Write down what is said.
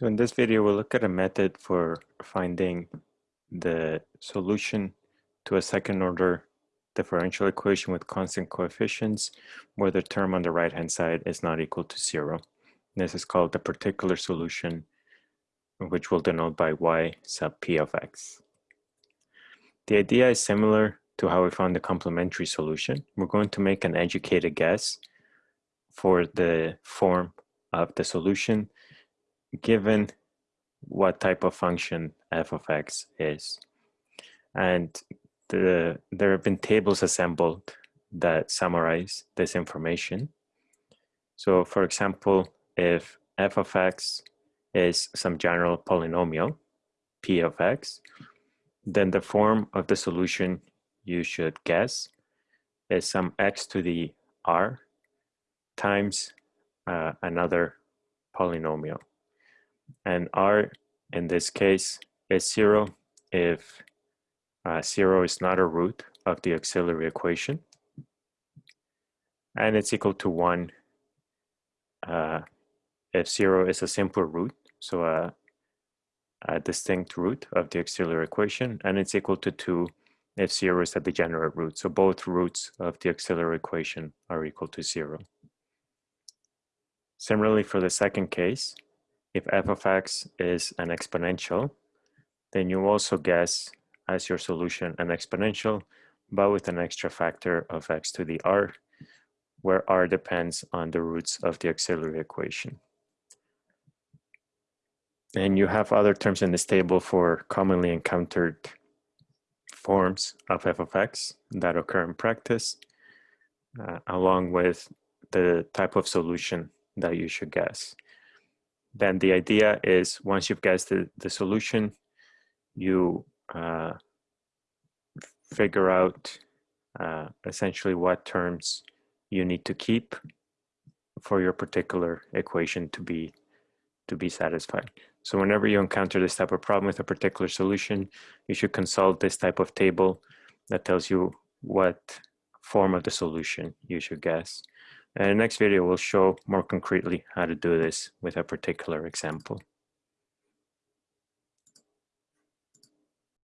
So in this video, we'll look at a method for finding the solution to a second order differential equation with constant coefficients where the term on the right hand side is not equal to zero. This is called the particular solution which we'll denote by y sub p of x. The idea is similar to how we found the complementary solution. We're going to make an educated guess for the form of the solution given what type of function f of x is. And the, there have been tables assembled that summarize this information. So for example, if f of x is some general polynomial, p of x, then the form of the solution you should guess is some x to the r times uh, another polynomial and r in this case is zero if uh, zero is not a root of the auxiliary equation. And it's equal to one uh, if zero is a simple root so a, a distinct root of the auxiliary equation and it's equal to two if zero is a degenerate root. So both roots of the auxiliary equation are equal to zero. Similarly for the second case if f of x is an exponential, then you also guess as your solution an exponential, but with an extra factor of x to the r, where r depends on the roots of the auxiliary equation. And you have other terms in this table for commonly encountered forms of f of x that occur in practice, uh, along with the type of solution that you should guess then the idea is once you've guessed the, the solution, you uh, figure out uh, essentially what terms you need to keep for your particular equation to be to be satisfied. So whenever you encounter this type of problem with a particular solution, you should consult this type of table that tells you what form of the solution you should guess. And the next video will show more concretely how to do this with a particular example.